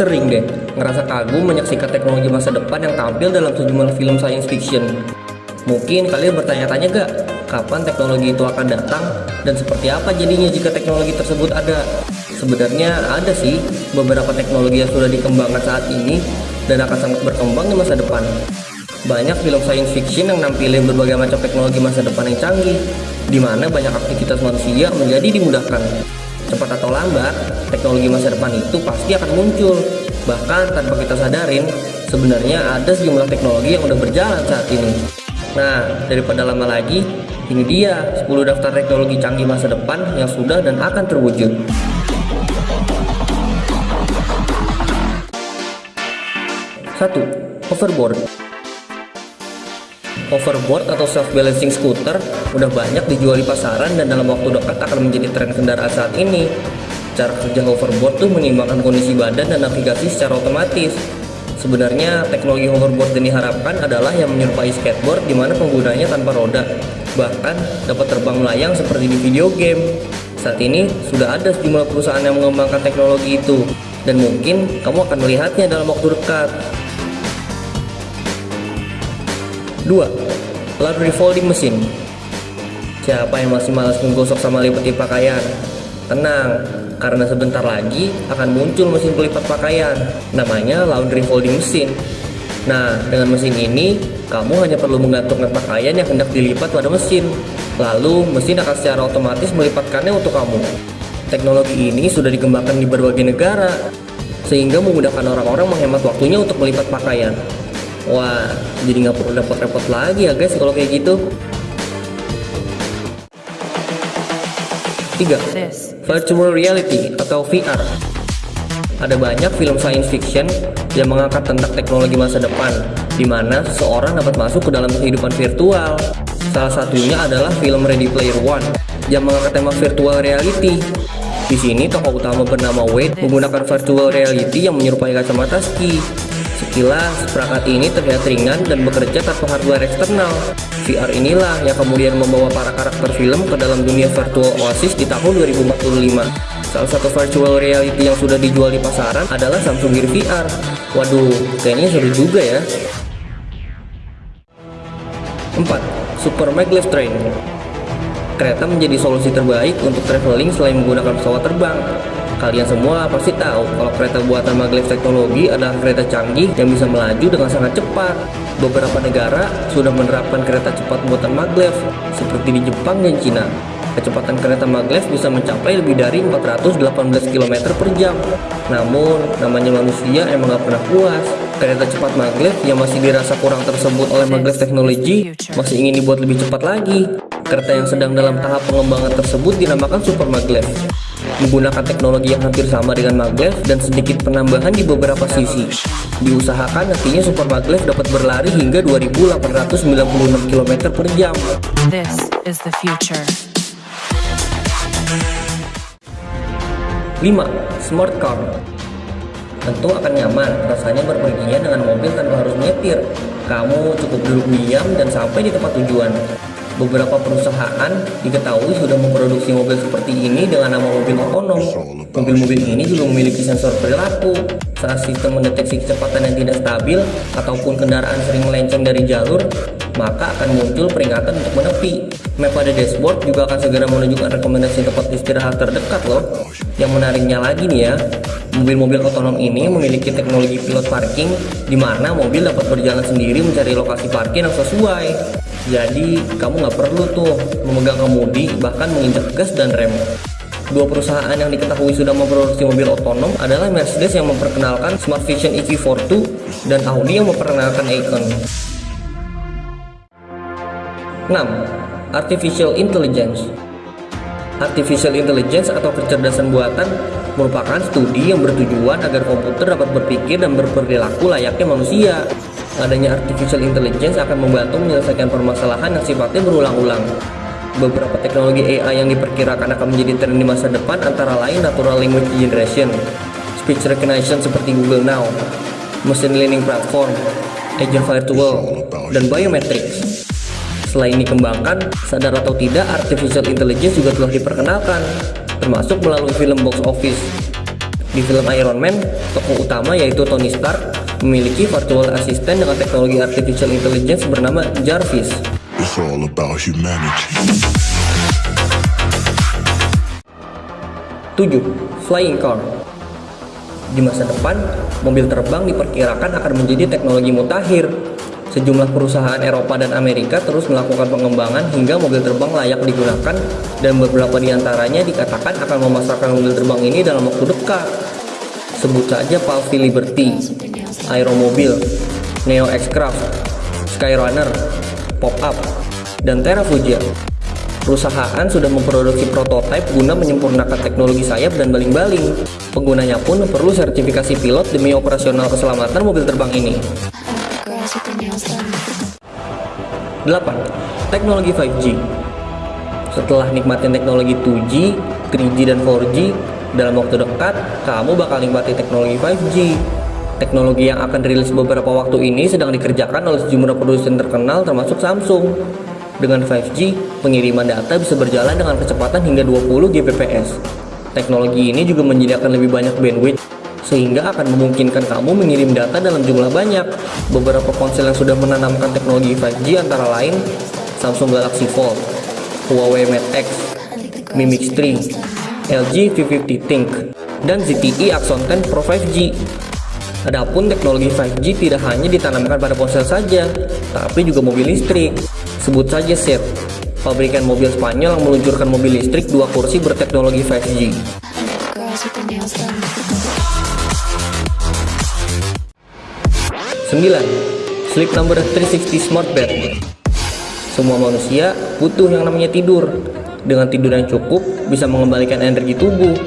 Sering deh ngerasa kagum menyaksikan teknologi masa depan yang tampil dalam sejumlah film science fiction. Mungkin kalian bertanya-tanya gak, kapan teknologi itu akan datang dan seperti apa jadinya jika teknologi tersebut ada? Sebenarnya ada sih beberapa teknologi yang sudah dikembangkan saat ini dan akan sangat berkembang di masa depan. Banyak film science fiction yang nampilin berbagai macam teknologi masa depan yang canggih, di mana banyak aktivitas manusia menjadi dimudahkan. Cepat atau lambat, teknologi masa depan itu pasti akan muncul. Bahkan tanpa kita sadarin, sebenarnya ada sejumlah teknologi yang udah berjalan saat ini. Nah, daripada lama lagi, ini dia 10 daftar teknologi canggih masa depan yang sudah dan akan terwujud. 1. Hoverboard Hoverboard atau self-balancing scooter udah banyak dijual di pasaran dan dalam waktu dekat akan menjadi tren kendaraan saat ini. Cara kerja hoverboard tuh menyimbangkan kondisi badan dan navigasi secara otomatis. Sebenarnya teknologi hoverboard yang diharapkan adalah yang menyerupai skateboard di mana penggunanya tanpa roda, bahkan dapat terbang melayang seperti di video game. Saat ini sudah ada sejumlah perusahaan yang mengembangkan teknologi itu, dan mungkin kamu akan melihatnya dalam waktu dekat. 2. Laundry folding mesin. Siapa yang masih malas menggosok sama lipati pakaian? Tenang, karena sebentar lagi akan muncul mesin pelipat pakaian. Namanya laundry folding mesin. Nah, dengan mesin ini, kamu hanya perlu menggantungkan pakaian yang hendak dilipat pada mesin. Lalu, mesin akan secara otomatis melipatkannya untuk kamu. Teknologi ini sudah dikembangkan di berbagai negara Sehingga memudahkan orang-orang menghemat waktunya untuk melipat pakaian Wah, jadi nggak perlu repot-repot lagi ya guys kalau kayak gitu. 3. Virtual Reality atau VR Ada banyak film science fiction yang mengangkat tentang teknologi masa depan di mana seseorang dapat masuk ke dalam kehidupan virtual. Salah satunya adalah film Ready Player One yang mengangkat tema virtual reality. Di sini tokoh utama bernama Wade menggunakan virtual reality yang menyerupai kacamata ski Sekilas, perangkat ini terlihat ringan dan bekerja tanpa hardware eksternal. VR inilah yang kemudian membawa para karakter film ke dalam dunia virtual Oasis di tahun 2045. Salah satu virtual reality yang sudah dijual di pasaran adalah Samsung Gear VR. Waduh, kayaknya seru juga ya. 4. Super Maglev Train Kereta menjadi solusi terbaik untuk traveling selain menggunakan pesawat terbang. Kalian semua pasti tahu kalau kereta buatan maglev teknologi adalah kereta canggih yang bisa melaju dengan sangat cepat. Beberapa negara sudah menerapkan kereta cepat buatan maglev, seperti di Jepang dan Cina. Kecepatan kereta maglev bisa mencapai lebih dari 418 km per jam. Namun, namanya manusia emang gak pernah puas. Kereta cepat maglev yang masih dirasa kurang tersebut oleh maglev teknologi masih ingin dibuat lebih cepat lagi. Kereta yang sedang dalam tahap pengembangan tersebut dinamakan super maglev menggunakan teknologi yang hampir sama dengan maglev dan sedikit penambahan di beberapa sisi. Diusahakan nantinya super maglev dapat berlari hingga 2896 km per jam. This is the future. 5. Smart Car Tentu akan nyaman rasanya berpergian dengan mobil tanpa harus nyetir. Kamu cukup duduk diam dan sampai di tempat tujuan. Beberapa perusahaan diketahui sudah memproduksi mobil seperti ini dengan nama mobil otonom. Mobil-mobil ini juga memiliki sensor perilaku. Saat sistem mendeteksi kecepatan yang tidak stabil ataupun kendaraan sering melenceng dari jalur, maka akan muncul peringatan untuk menepi. Map pada dashboard juga akan segera menunjukkan rekomendasi tempat istirahat terdekat loh. Yang menariknya lagi nih ya, mobil-mobil otonom ini memiliki teknologi pilot parking di mana mobil dapat berjalan sendiri mencari lokasi parkir yang sesuai. Jadi kamu nggak perlu tuh memegang kemudi bahkan menginjak gas dan rem. Dua perusahaan yang diketahui sudah memproduksi mobil otonom adalah Mercedes yang memperkenalkan Smart Vision EV42 dan Audi yang memperkenalkan Icon. 6. Artificial Intelligence Artificial Intelligence atau kecerdasan buatan merupakan studi yang bertujuan agar komputer dapat berpikir dan berperilaku layaknya manusia adanya artificial intelligence akan membantu menyelesaikan permasalahan yang sifatnya berulang-ulang. Beberapa teknologi AI yang diperkirakan akan menjadi tren di masa depan antara lain natural language generation, speech recognition seperti Google Now, machine learning platform, agent virtual, dan biometrics. Selain dikembangkan, sadar atau tidak artificial intelligence juga telah diperkenalkan, termasuk melalui film box office Di film Iron Man, tokoh utama yaitu Tony Stark memiliki virtual assistant dengan teknologi artificial intelligence bernama Jarvis. It's all about humanity. 7. Flying car Di masa depan, mobil terbang diperkirakan akan menjadi teknologi mutakhir. Sejumlah perusahaan Eropa dan Amerika terus melakukan pengembangan hingga mobil terbang layak digunakan dan beberapa di antaranya dikatakan akan memasarkan mobil terbang ini dalam waktu dekat. Sebut saja Palfy Liberty, Aeromobil, Neo X-Craft, Skyrunner, Pop-Up, dan Terrafugia. Perusahaan sudah memproduksi prototipe guna menyempurnakan teknologi sayap dan baling-baling. Penggunanya pun perlu sertifikasi pilot demi operasional keselamatan mobil terbang ini. 8. Teknologi 5G Setelah nikmatin teknologi 2G, 3G, dan 4G, dalam waktu dekat, kamu bakal nikmati teknologi 5G. Teknologi yang akan rilis beberapa waktu ini sedang dikerjakan oleh sejumlah produsen terkenal termasuk Samsung. Dengan 5G, pengiriman data bisa berjalan dengan kecepatan hingga 20 Gbps. Teknologi ini juga menyediakan lebih banyak bandwidth sehingga akan memungkinkan kamu mengirim data dalam jumlah banyak. Beberapa ponsel yang sudah menanamkan teknologi 5G antara lain Samsung Galaxy Fold, Huawei Mate X, Mi Mix 3, LG V50 Think, dan ZTE Axon 10 Pro 5G. Adapun teknologi 5G tidak hanya ditanamkan pada ponsel saja, tapi juga mobil listrik. Sebut saja SEAT, pabrikan mobil Spanyol yang meluncurkan mobil listrik dua kursi berteknologi 5G. 9. Sleep Number 360 Smart Bed Semua manusia butuh yang namanya tidur. Dengan tidur yang cukup, bisa mengembalikan energi tubuh.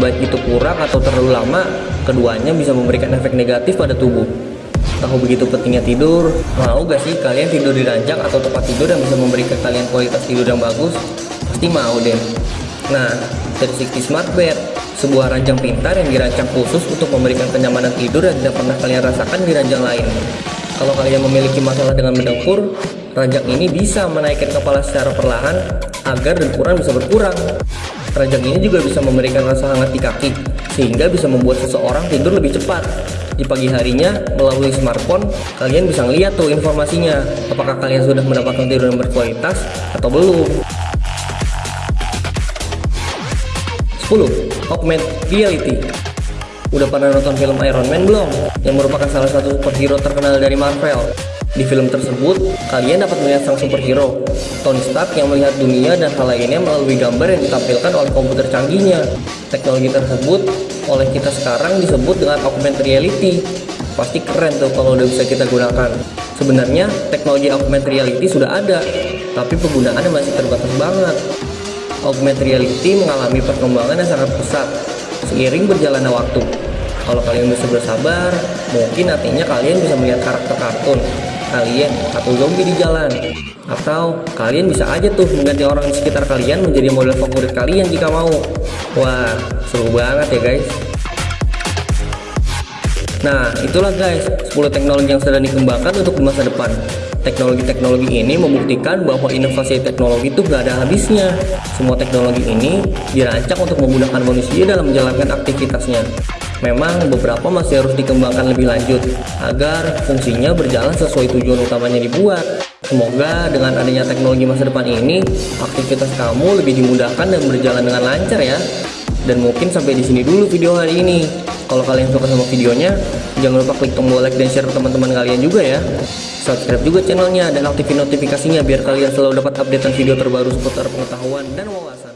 Baik itu kurang atau terlalu lama, keduanya bisa memberikan efek negatif pada tubuh. Tahu begitu pentingnya tidur? Mau gak sih kalian tidur di ranjang atau tempat tidur yang bisa memberikan kalian kualitas tidur yang bagus? Pasti mau deh. Nah, 360 Smart Bed sebuah ranjang pintar yang dirancang khusus untuk memberikan kenyamanan tidur yang tidak pernah kalian rasakan di ranjang lain. Kalau kalian memiliki masalah dengan mendengkur, ranjang ini bisa menaikkan kepala secara perlahan agar dengkuran bisa berkurang. Ranjang ini juga bisa memberikan rasa hangat di kaki, sehingga bisa membuat seseorang tidur lebih cepat. Di pagi harinya, melalui smartphone, kalian bisa ngeliat tuh informasinya, apakah kalian sudah mendapatkan tidur yang berkualitas atau belum. 10. Augmented Reality Udah pernah nonton film Iron Man belum? Yang merupakan salah satu superhero terkenal dari Marvel. Di film tersebut, kalian dapat melihat sang superhero, Tony Stark yang melihat dunia dan hal lainnya melalui gambar yang ditampilkan oleh komputer canggihnya. Teknologi tersebut oleh kita sekarang disebut dengan augmented reality. Pasti keren tuh kalau udah bisa kita gunakan. Sebenarnya teknologi augmented reality sudah ada, tapi penggunaannya masih terbatas banget augmented reality mengalami perkembangan yang sangat pesat seiring berjalannya waktu. Kalau kalian bisa bersabar, mungkin nantinya kalian bisa melihat karakter kartun kalian atau zombie di jalan. Atau kalian bisa aja tuh mengganti orang di sekitar kalian menjadi model favorit kalian jika mau. Wah, seru banget ya guys. Nah, itulah guys, 10 teknologi yang sedang dikembangkan untuk masa depan. Teknologi-teknologi ini membuktikan bahwa inovasi teknologi itu gak ada habisnya. Semua teknologi ini dirancang untuk memudahkan manusia dalam menjalankan aktivitasnya. Memang beberapa masih harus dikembangkan lebih lanjut agar fungsinya berjalan sesuai tujuan utamanya dibuat. Semoga dengan adanya teknologi masa depan ini, aktivitas kamu lebih dimudahkan dan berjalan dengan lancar ya. Dan mungkin sampai di sini dulu video hari ini. Kalau kalian suka sama videonya, jangan lupa klik tombol like dan share ke teman-teman kalian juga ya subscribe juga channelnya dan aktifin notifikasinya biar kalian selalu dapat updatean video terbaru seputar pengetahuan dan wawasan